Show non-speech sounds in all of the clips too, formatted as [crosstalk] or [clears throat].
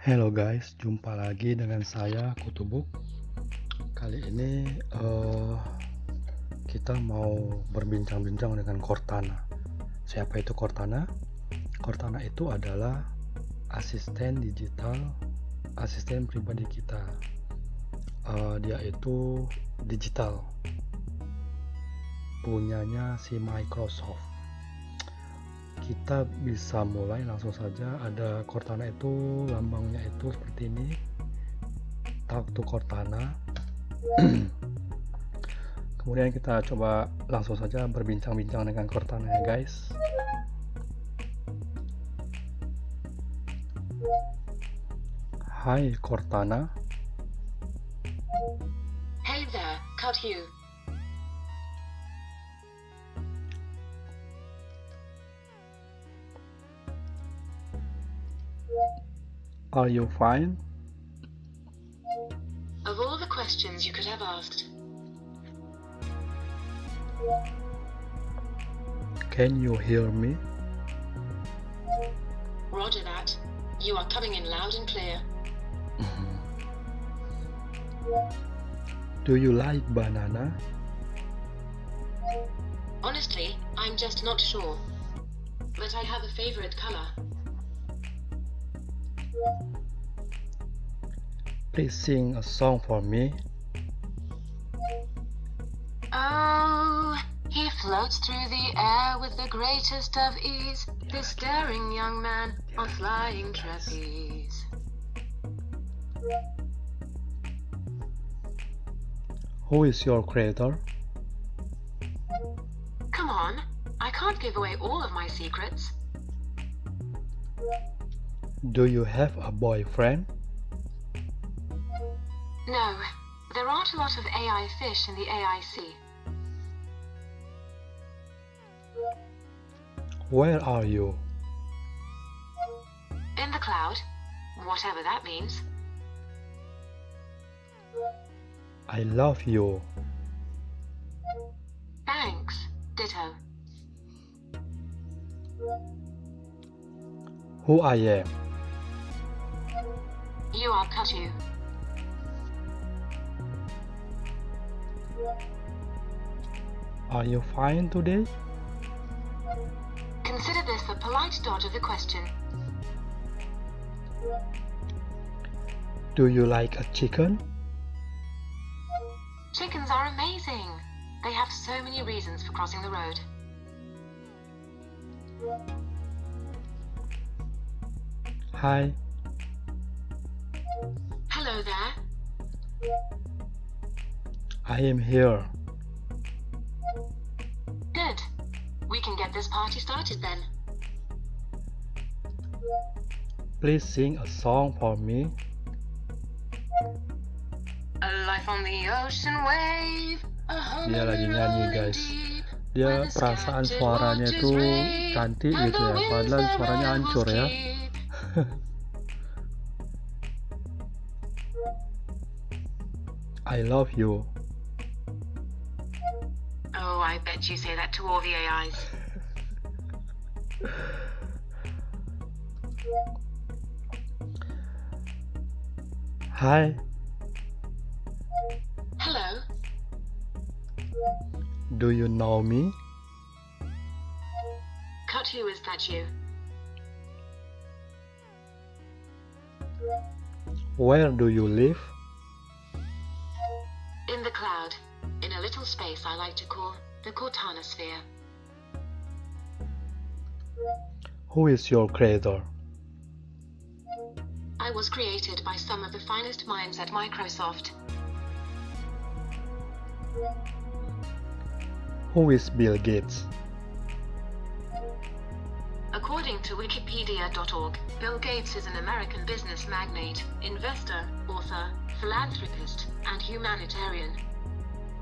Hello guys, jumpa lagi dengan saya Kutubuk. Kali ini uh, kita mau berbincang-bincang dengan Cortana. Siapa itu Cortana? Cortana itu adalah asisten digital, asisten pribadi kita. Uh, dia itu digital, punyanya si Microsoft kita bisa mulai langsung saja. Ada Cortana itu lambangnya itu seperti ini. Talk to Cortana. [clears throat] Kemudian kita coba langsung saja berbincang-bincang dengan Cortana ya guys. Hai Cortana. Hey there, Cut you. Are you fine? Of all the questions you could have asked, Can you hear me? roger that. You are coming in loud and clear. Mm-hmm. Do you like banana? Honestly, I'm just not sure. But I have a favorite color. Please sing a song for me. Oh, he floats through the air with the greatest of ease. This daring young man on flying trapeze. Who is your creator? Come on, I can't give away all of my secrets. Do you have a boyfriend? No, there aren't a lot of AI fish in the AI sea. Where are you? In the cloud, whatever that means. I love you. Thanks, ditto. Who I am? You are Katu. Are you fine today? Consider this a polite dodge of the question. Do you like a chicken? Chickens are amazing. They have so many reasons for crossing the road. Hi, Hello there. I am here. Good. We can get this party started then. Please sing a song for me. A life on the ocean wave. Dia lagi nyanyi, guys. Dia perasaan suaranya tuh cantik gitu ya, padahal suaranya hancur ya. I love you. Oh, I bet you say that to all the AIs. Hi, Hello. do you know me? Cut who is that you? Where do you live? In cloud, in a little space I like to call the Cortana sphere. Who is your creator? I was created by some of the finest minds at Microsoft. Who is Bill Gates? According to Wikipedia.org, Bill Gates is an American business magnate, investor, author, philanthropist, and humanitarian.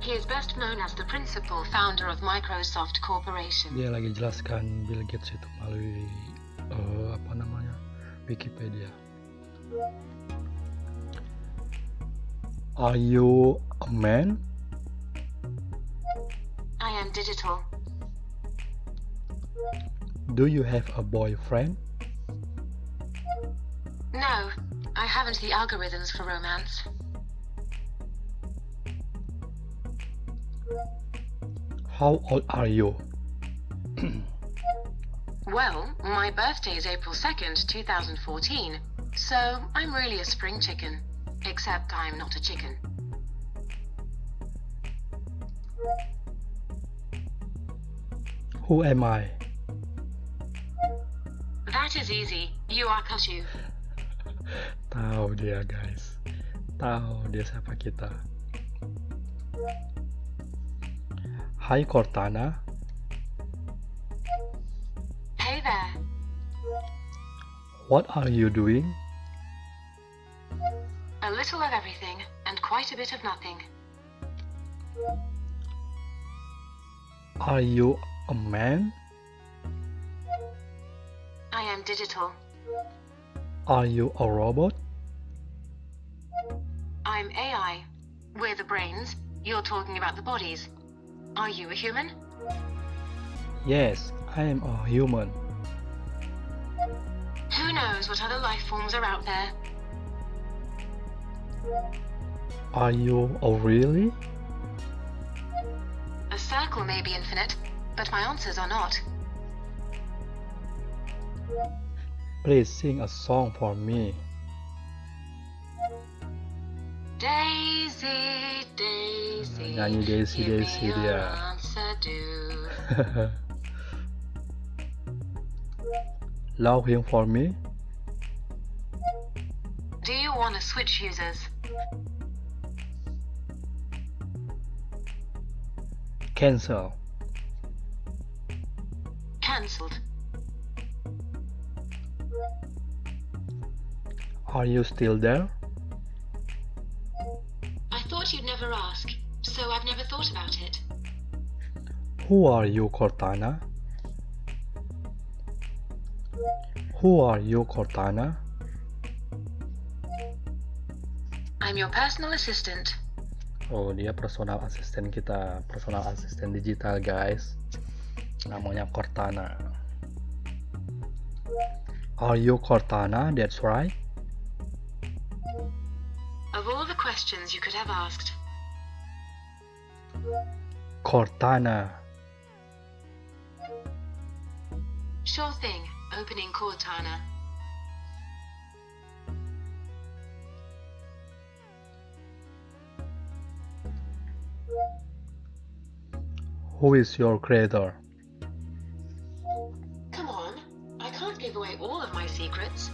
He is best known as the principal founder of Microsoft Corporation. Dia lagi jelaskan Bill Gates itu melalui eh, apa namanya Wikipedia. Are you a man? I am digital. Do you have a boyfriend? No, I haven't the algorithms for romance. How old are you? Well, my birthday is April 2nd, 2014, so I'm really a spring chicken. Except I'm not a chicken. Who am I? That is easy. You are Kashu. Tahu dia guys. Tahu dia siapa kita. Hai Cortana, Hey there. what are you doing? A little of everything, and quite a bit of nothing. Are you a man? I am digital. Are you a robot? I'm AI. We're the brains. You're talking about the bodies. Are you a human? Yes, I am a human. Who knows what other life forms are out there? Are you a really? A circle may be infinite, but my answers are not. Please sing a song for me. Daisy, Daisy. Nyanyi give me dia. Laughing for me? Do you want to switch users? Cancel. Cancelled. Are you still there? I thought you'd never ask, so I've never thought about it. Who are you, Cortana? Who are you, Cortana? I'm your personal assistant. Oh, dia personal assistant kita, personal assistant digital, guys. Namanya Cortana. Are you Cortana? That's right. Of all the questions you could have asked, Cortana. sure thing, opening Cortana. Who is your creator? Come on, I can't give away all of my secrets.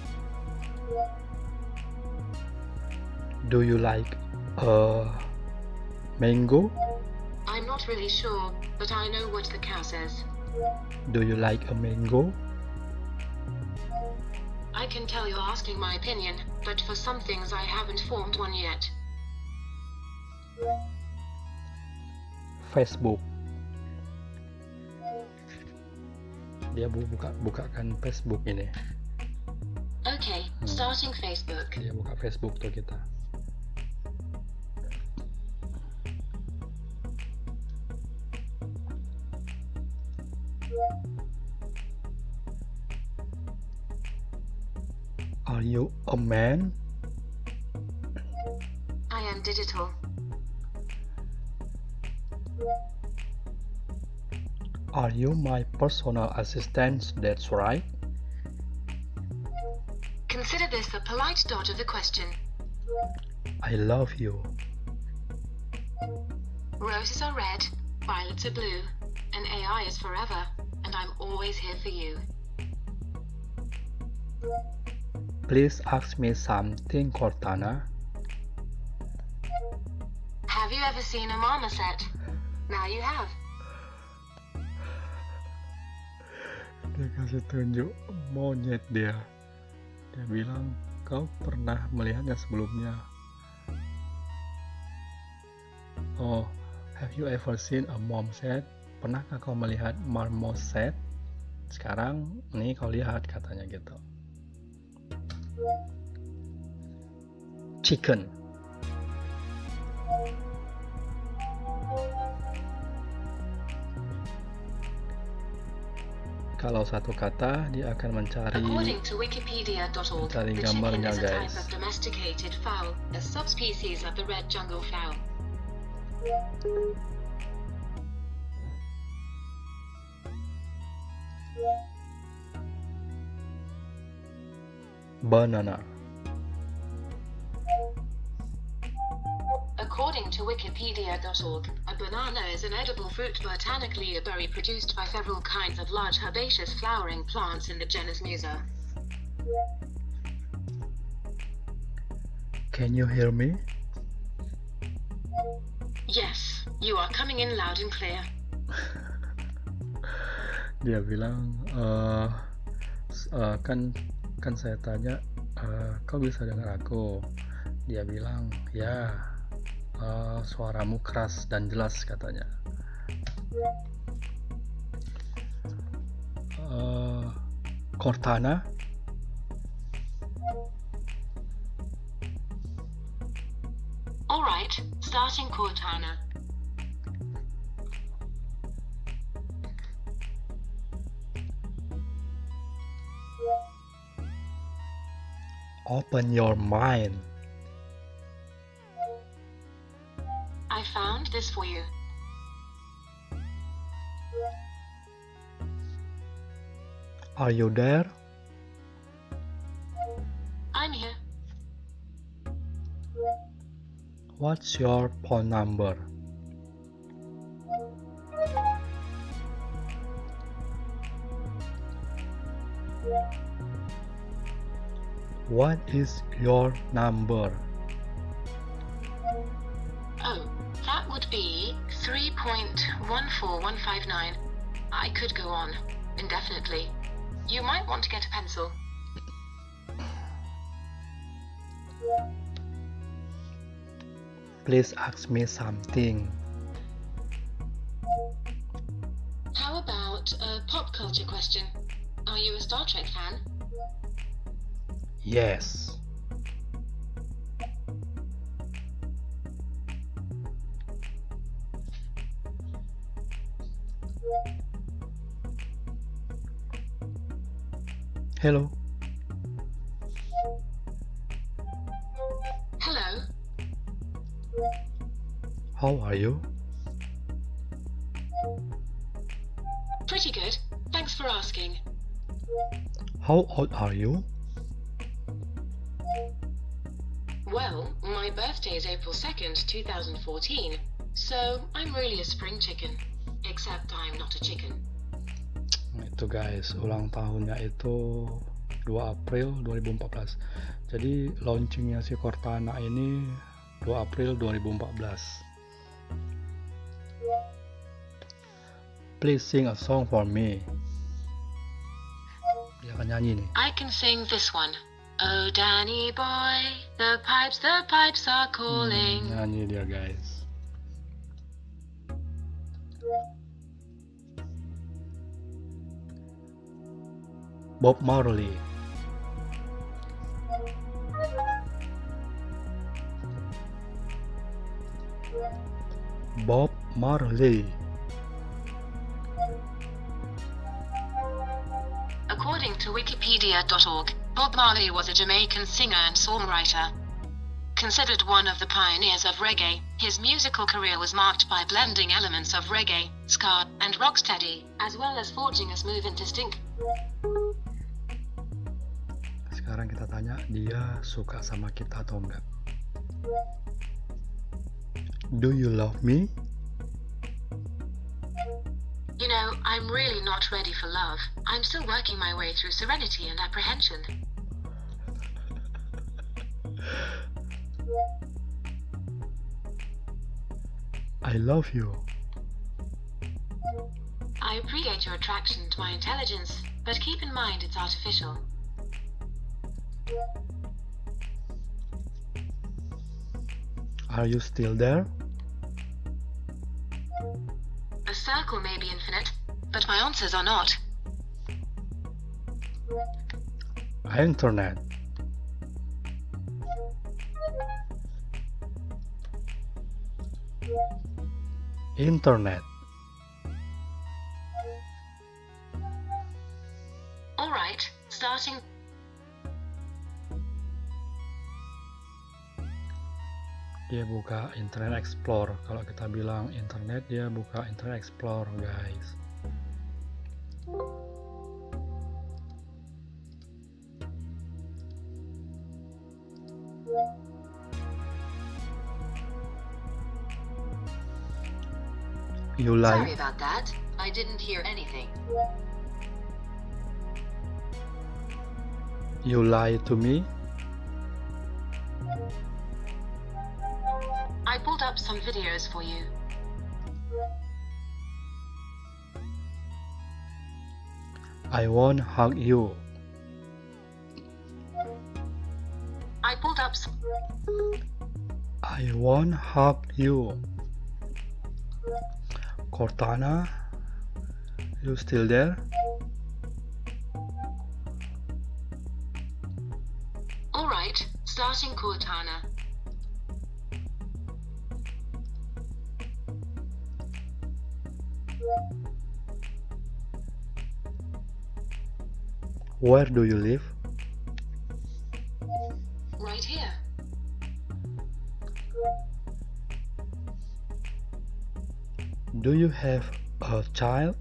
Do you like a mango? Not really sure, but I know what the cow says. Do you like a mango? I can tell you're asking my opinion, but for some things I haven't formed one yet. Facebook. Dia buka bukakan Facebook ini. Okay, Hmm. starting Facebook. Dia buka Facebook tuh kita. Are you a man? I am digital. Are you my personal assistant? That's right. Consider this a polite dodge of the question. I love you. Roses are red, violets are blue, and AI is forever, and I'm always here for you. Please ask me something, Cortana. Have you ever seen a marmoset? Now you have. Dia kasih tunjuk monyet dia. Dia bilang, kau pernah melihatnya sebelumnya. Oh, have you ever seen a marmoset? Pernahkah kau melihat marmoset? Sekarang, nih kau lihat katanya gitu. Chicken. kalau satu kata dia akan mencari Mencari gambarnya, guys. fowl, banana. According to Wikipedia.org, a banana is an edible fruit botanically a berry produced by several kinds of large herbaceous flowering plants in the genus Musa. Can you hear me? Yes, you are coming in loud and clear. [laughs] Dia bilang s- eh, kan kan saya tanya eh, kau bisa dengar aku. Dia bilang ya eh, suaramu keras dan jelas katanya. Eh, Cortana Alright, starting Cortana. Open your mind. I found this for you. Are you there? I'm here. What's your phone number? What is your number? Oh, that would be 3.14159. I could go on indefinitely. You might want to get a pencil. Please ask me something. Yes. Hello. Hello. How are you? Pretty good. Thanks for asking. How old are you? 2nd, 2014, so I'm really a spring chicken. Except I'm not a chicken. Itu guys, ulang tahunnya itu 2 April 2014. Jadi launchingnya si Cortana ini 2 April 2014. Please sing a song for me. Dia akan nyanyi nih. I can sing this one. Oh, Danny boy, the pipes, the pipes are calling. Mm, I need dia guys. Bob Marley. Bob Marley. According to Wikipedia.org, Bob Marley was a Jamaican singer and songwriter. Considered one of the pioneers of reggae, his musical career was marked by blending elements of reggae, ska, and rocksteady, as well as forging a smooth and distinct. Sekarang kita tanya dia suka sama kita atau enggak. Do you love me? You know, I'm really not ready for love. I'm still working my way through serenity and apprehension. I love you. I appreciate your attraction to my intelligence, but keep in mind it's artificial. Are you still there? A circle may be infinite, but my answers are not. Internet. Internet. All right, starting. Dia buka Internet Explorer kalau kita bilang internet dia buka Internet Explorer guys You lie. Sorry about that. I didn't hear anything. You lie to me. Up some videos for you. I won't hug you. I pulled up some. I won't hug you. Cortana, you still there? Alright, starting Cortana. Where do you live? Right here. Do you have a child?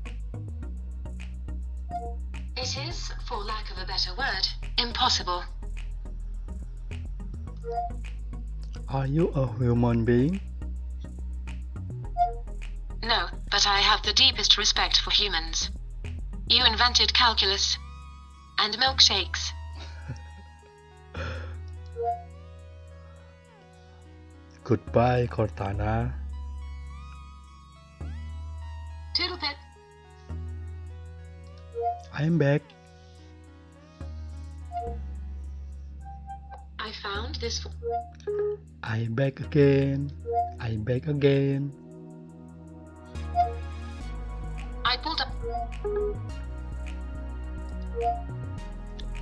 It is, for lack of a better word, impossible. Are you a human being? But I have the deepest respect for humans. You invented calculus and milkshakes. [laughs] Goodbye, Cortana. Toodle pip. I'm back. I found this. I am back again. I am back again.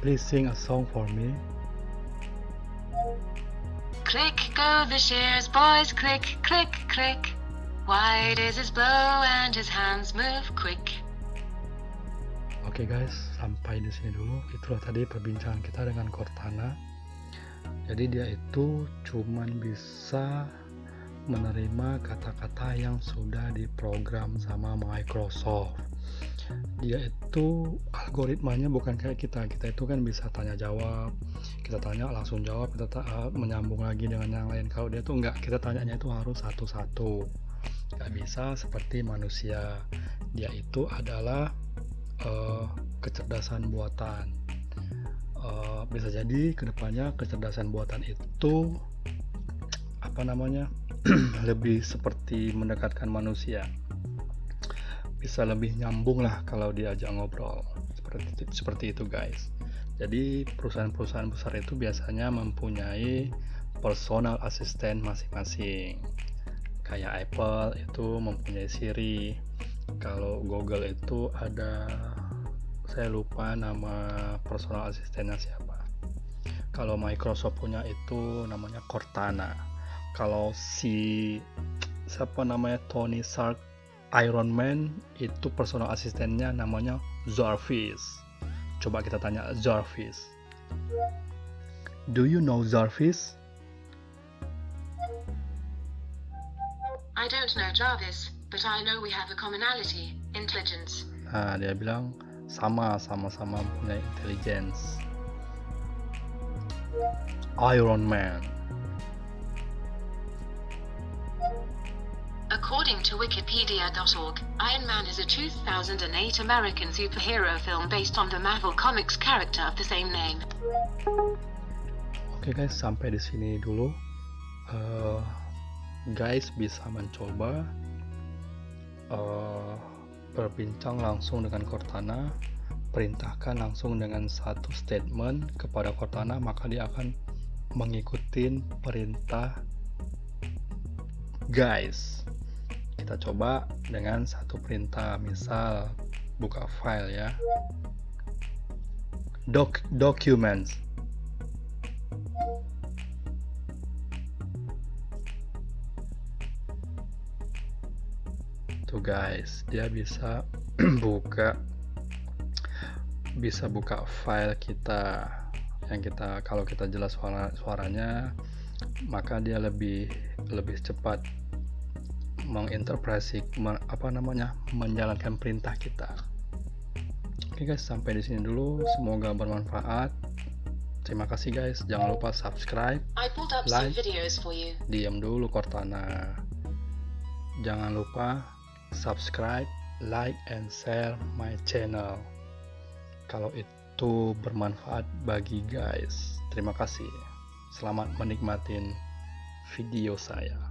Please sing a song for me. Click go the shears, boys. Click, click, click. Wide is his blow and his hands move quick. Oke guys, sampai di sini dulu. Itulah tadi perbincangan kita dengan Cortana. Jadi dia itu cuman bisa menerima kata-kata yang sudah diprogram sama Microsoft. Dia itu algoritmanya bukan kayak kita. Kita itu kan bisa tanya jawab, kita tanya langsung jawab, kita ta- eh, menyambung lagi dengan yang lain. Kalau dia tuh enggak, kita tanyanya itu harus satu-satu. Nggak bisa seperti manusia. Dia itu adalah eh, kecerdasan buatan. Eh, bisa jadi ke depannya kecerdasan buatan itu apa namanya [clears throat] lebih seperti mendekatkan manusia bisa lebih nyambung lah kalau diajak ngobrol. Seperti seperti itu guys. Jadi perusahaan-perusahaan besar itu biasanya mempunyai personal assistant masing-masing. Kayak Apple itu mempunyai Siri. Kalau Google itu ada saya lupa nama personal asistennya siapa. Kalau Microsoft punya itu namanya Cortana. Kalau si siapa namanya Tony Stark Iron Man itu personal asistennya namanya Jarvis. Coba kita tanya Jarvis. Do you know Jarvis? I don't know Jarvis, but I know we have a commonality intelligence. nah dia bilang sama sama-sama punya intelligence. Iron Man According to Wikipedia.org, Iron Man is a 2008 American superhero film based on the Marvel Comics character of the same name. Oke guys, sampai di sini dulu. Eh, guys bisa mencoba eh, berbincang langsung dengan Cortana, perintahkan langsung dengan satu statement kepada Cortana, maka dia akan mengikuti perintah guys. Kita coba dengan satu perintah, misal buka file ya. Doc documents. Tuh guys dia bisa [clears throat] buka bisa buka file kita. Yang kita kalau kita jelas suara suaranya maka dia lebih lebih cepat menginterpretasi apa namanya menjalankan perintah kita. Oke guys sampai di sini dulu. Semoga bermanfaat. Terima kasih guys. Jangan lupa subscribe like diam dulu Cortana. Jangan lupa subscribe like and share my channel. Kalau itu bermanfaat bagi guys. Terima kasih. Selamat menikmati video saya